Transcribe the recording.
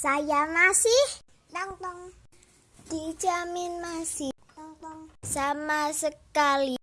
Saya masih tong dijamin masih tong sama sekali.